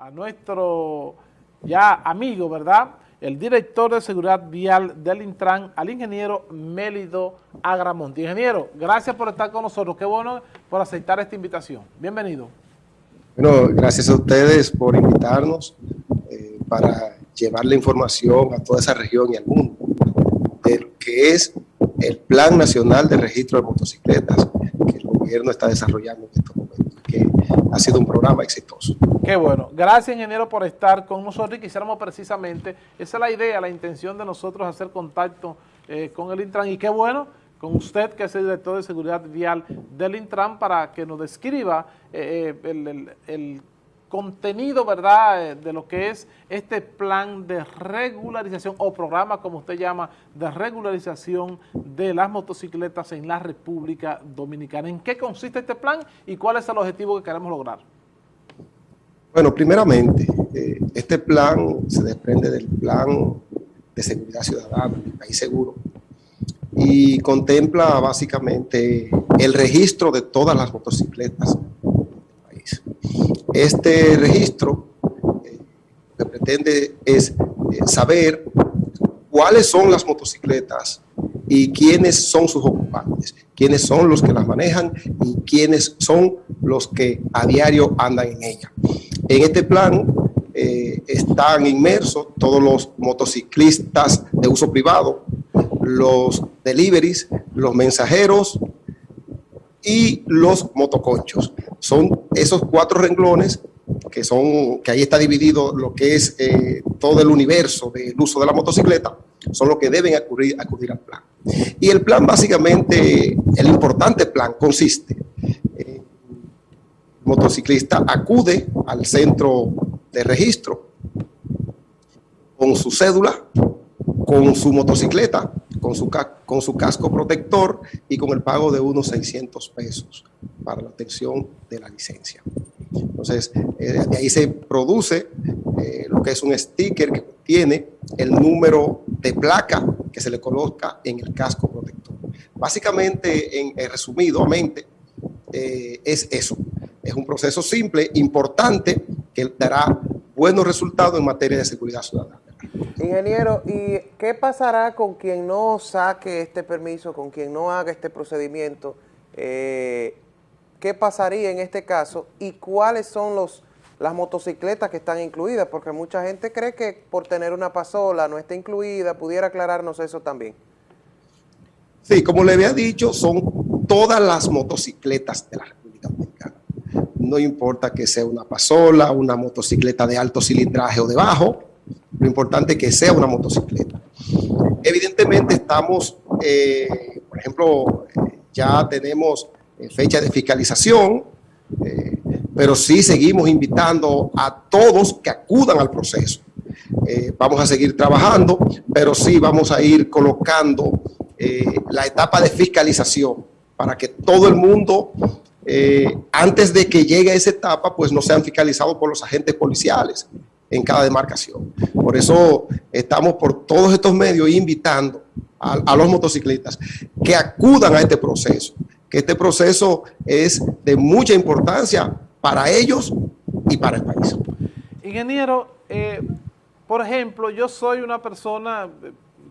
a nuestro ya amigo, ¿verdad?, el director de seguridad vial del Intran, al ingeniero Mélido Agramonte. Ingeniero, gracias por estar con nosotros. Qué bueno por aceptar esta invitación. Bienvenido. Bueno, gracias a ustedes por invitarnos eh, para llevar la información a toda esa región y al mundo de lo que es el Plan Nacional de Registro de Motocicletas que el gobierno está desarrollando en estos que ha sido un programa exitoso. Qué bueno. Gracias, ingeniero, por estar con nosotros y quisiéramos precisamente, esa es la idea, la intención de nosotros hacer contacto eh, con el Intran y qué bueno con usted, que es el director de seguridad vial del Intran, para que nos describa eh, eh, el contenido, ¿verdad?, eh, de lo que es este plan de regularización o programa, como usted llama, de regularización de las motocicletas en la República Dominicana. ¿En qué consiste este plan y cuál es el objetivo que queremos lograr? Bueno, primeramente, eh, este plan se desprende del plan de seguridad ciudadana, del país seguro, y contempla básicamente el registro de todas las motocicletas este registro eh, que pretende es eh, saber cuáles son las motocicletas y quiénes son sus ocupantes, quiénes son los que las manejan y quiénes son los que a diario andan en ella. En este plan eh, están inmersos todos los motociclistas de uso privado, los deliveries, los mensajeros y los motoconchos. Son esos cuatro renglones que son que ahí está dividido lo que es eh, todo el universo del uso de la motocicleta, son los que deben acudir, acudir al plan. Y el plan básicamente, el importante plan consiste, el motociclista acude al centro de registro con su cédula, con su motocicleta, con su, con su casco protector y con el pago de unos 600 pesos para la obtención de la licencia. Entonces, eh, ahí se produce eh, lo que es un sticker que tiene el número de placa que se le coloca en el casco protector. Básicamente, en, resumidamente, eh, es eso. Es un proceso simple, importante, que dará buenos resultados en materia de seguridad ciudadana. Ingeniero, ¿y qué pasará con quien no saque este permiso, con quien no haga este procedimiento? ¿Qué pasaría en este caso? ¿Y cuáles son los las motocicletas que están incluidas? Porque mucha gente cree que por tener una pasola no está incluida. ¿Pudiera aclararnos eso también? Sí, como le había dicho, son todas las motocicletas de la República Dominicana. No importa que sea una pasola, una motocicleta de alto cilindraje o de bajo, lo importante es que sea una motocicleta. Evidentemente estamos, eh, por ejemplo, ya tenemos eh, fecha de fiscalización, eh, pero sí seguimos invitando a todos que acudan al proceso. vamos a seguir trabajando, pero sí vamos a ir colocando la etapa de fiscalización para que todo el mundo, antes de que llegue a esa etapa, pues no sean fiscalizados por los agentes policiales en cada demarcación. Por eso estamos por todos estos medios invitando a, los motociclistas que acudan a este proceso, que este proceso es de mucha importancia para ellos y para el país. Ingeniero, eh, por ejemplo, yo soy una persona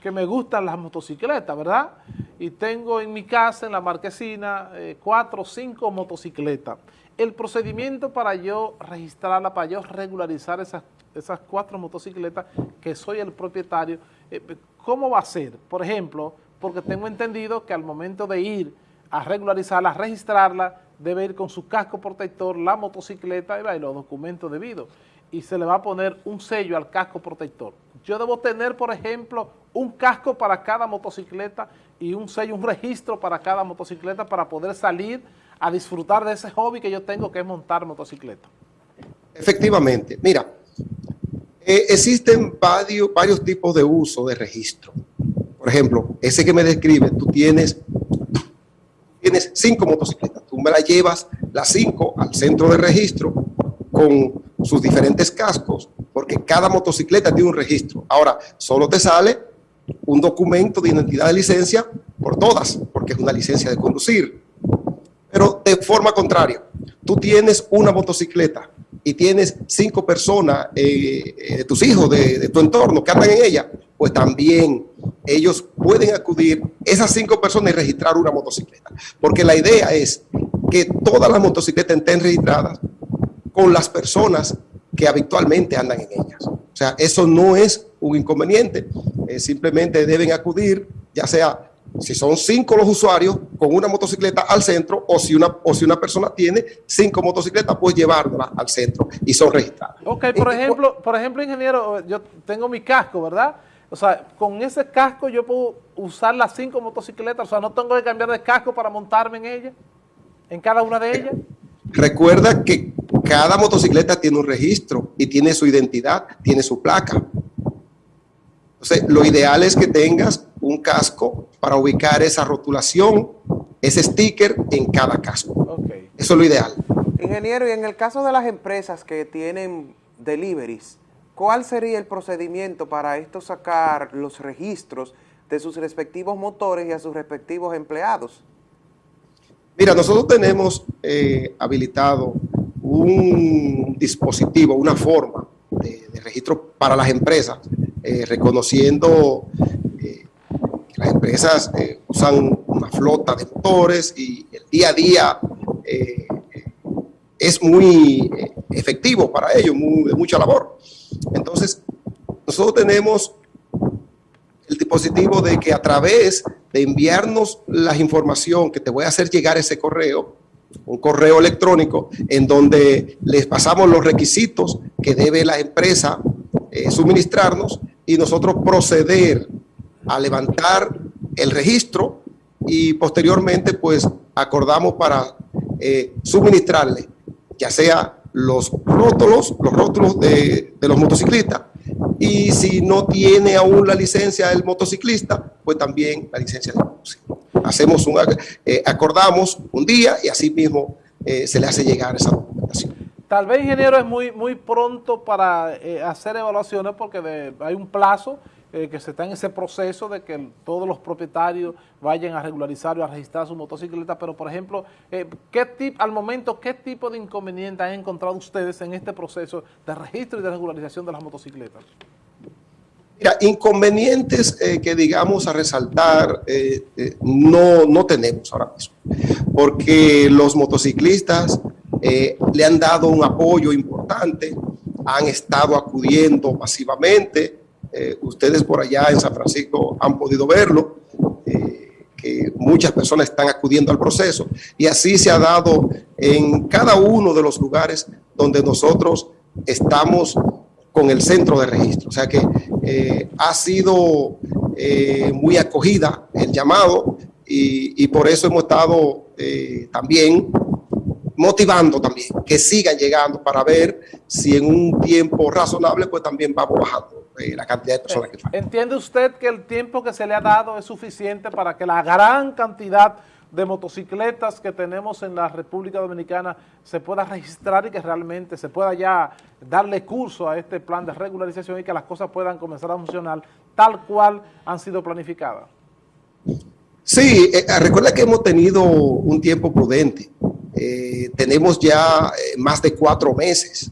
que me gustan las motocicletas, ¿verdad? Y tengo en mi casa, en la marquesina, eh, cuatro o cinco motocicletas. El procedimiento para yo registrarla, para yo regularizar esas esas cuatro motocicletas que soy el propietario, eh, ¿cómo va a ser? Por ejemplo, porque tengo entendido que al momento de ir a regularizarla, a registrarla, debe ir con su casco protector, la motocicleta y los documentos debidos. Y se le va a poner un sello al casco protector. Yo debo tener, por ejemplo, un casco para cada motocicleta y un sello, un registro para cada motocicleta para poder salir a disfrutar de ese hobby que yo tengo que es montar motocicleta. Efectivamente. Mira, eh, existen varios, varios tipos de uso de registro. Por ejemplo, ese que me describe, tú tienes, tienes cinco motocicletas, tú me las llevas las cinco al centro de registro con sus diferentes cascos, porque cada motocicleta tiene un registro. Ahora, solo te sale un documento de identidad de licencia por todas, porque es una licencia de conducir. Pero de forma contraria, tú tienes una motocicleta y tienes cinco personas eh, eh, tus hijos, de tu entorno, que andan en ella, pues también ellos pueden acudir, esas cinco personas, y registrar una motocicleta. Porque la idea es que todas las motocicletas estén registradas con las personas que habitualmente andan en ellas. O sea, eso no es un inconveniente, eh, simplemente deben acudir, ya sea si son cinco los usuarios con una motocicleta al centro o si una, o si una persona tiene cinco motocicletas, pues llevarla al centro y son registradas. Ok, por ejemplo, por ejemplo, ingeniero, yo tengo mi casco, ¿verdad? O sea, con ese casco yo puedo usar las cinco motocicletas, o sea, no tengo que cambiar de casco para montarme en ella, en cada una de ellas. Recuerda que cada motocicleta tiene un registro y tiene su identidad, tiene su placa. Entonces, lo ideal es que tengas un casco para ubicar esa rotulación, ese sticker en cada casco. Okay. Eso es lo ideal. Ingeniero, y en el caso de las empresas que tienen deliveries, ¿cuál sería el procedimiento para esto sacar los registros de sus respectivos motores y a sus respectivos empleados? Mira, nosotros tenemos eh, habilitado un dispositivo, una forma de, registro para las empresas, eh, reconociendo eh, que las empresas usan una flota de motores y el día a día es muy eh, efectivo para ellos, de mucha labor. Entonces, nosotros tenemos el dispositivo de que a través de enviarnos la información que te voy a hacer llegar ese correo, un correo electrónico en donde les pasamos los requisitos que debe la empresa eh, suministrarnos y nosotros proceder a levantar el registro y posteriormente pues acordamos para eh, suministrarle ya sea los rótulos, los rótulos de, los motociclistas y si no tiene aún la licencia del motociclista, pues también la licencia del motociclista. Hacemos un, eh, acordamos un día y así mismo eh, se le hace llegar esa documentación. Tal vez, ingeniero, es muy, muy pronto para eh, hacer evaluaciones porque hay un plazo eh, que se está en ese proceso de que todos los propietarios vayan a regularizar o a registrar su motocicleta, pero por ejemplo, eh, ¿qué tip, al momento, ¿qué tipo de inconvenientes han encontrado ustedes en este proceso de registro y de regularización de las motocicletas? Mira, inconvenientes eh, que digamos a resaltar no, no tenemos ahora mismo, porque los motociclistas le han dado un apoyo importante, han estado acudiendo masivamente, eh, ustedes por allá en San Francisco han podido verlo, eh, que muchas personas están acudiendo al proceso y así se ha dado en cada uno de los lugares donde nosotros estamos con el centro de registro. O sea que eh, ha sido muy acogida el llamado y, y por eso hemos estado también motivando también que sigan llegando para ver si en un tiempo razonable pues también vamos bajando eh, la cantidad de personas que faltan. ¿Entiende usted que el tiempo que se le ha dado es suficiente para que la gran cantidad de motocicletas que tenemos en la República Dominicana se pueda registrar y que realmente se pueda ya darle curso a este plan de regularización y que las cosas puedan comenzar a funcionar tal cual han sido planificadas? Sí, eh, recuerda que hemos tenido un tiempo prudente. Eh, tenemos ya eh, más de cuatro meses.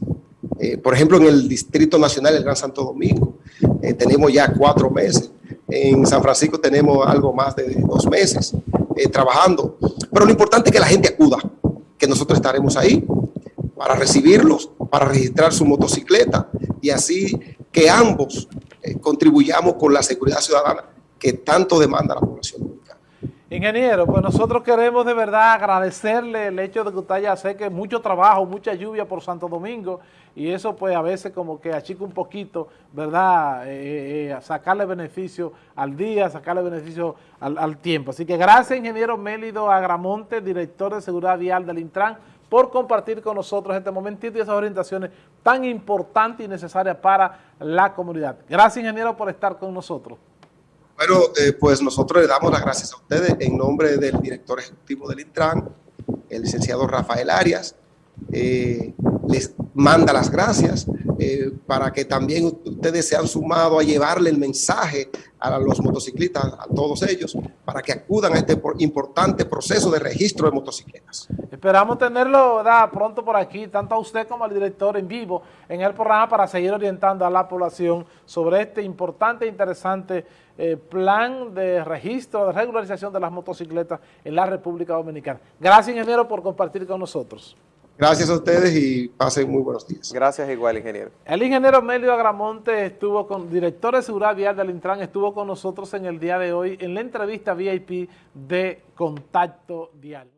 Eh, por ejemplo, en el Distrito Nacional del Gran Santo Domingo, eh, tenemos ya cuatro meses. En San Francisco tenemos algo más de dos meses eh, trabajando. Pero lo importante es que la gente acuda, que nosotros estaremos ahí para recibirlos, para registrar su motocicleta y así que ambos contribuyamos con la seguridad ciudadana que tanto demanda la población. Ingeniero, pues nosotros queremos de verdad agradecerle el hecho de que usted haya sé que mucho trabajo, mucha lluvia por Santo Domingo y eso pues a veces como que achica un poquito, ¿verdad? Eh, eh, sacarle beneficio al día, sacarle beneficio al, al, tiempo. Así que gracias, ingeniero Mélido Agramonte, director de Seguridad Vial del Intran, por compartir con nosotros este momentito y esas orientaciones tan importantes y necesarias para la comunidad. Gracias, ingeniero, por estar con nosotros. Bueno, eh, pues nosotros le damos las gracias a ustedes en nombre del director ejecutivo del Intran, el licenciado Rafael Arias, eh, les manda las gracias eh, para que también ustedes se han sumado a llevarle el mensaje a los motociclistas, a todos ellos, para que acudan a este importante proceso de registro de motocicletas. Esperamos tenerlo pronto por aquí, tanto a usted como al director en vivo en el programa para seguir orientando a la población sobre este importante e interesante eh, plan de registro, de regularización de las motocicletas en la República Dominicana. Gracias, ingeniero, por compartir con nosotros. Gracias a ustedes y pasen muy buenos días. Gracias igual, ingeniero. El ingeniero Melio Agramonte estuvo con, director de seguridad vial del Intran, estuvo con nosotros en el día de hoy en la entrevista VIP de Contacto Diario.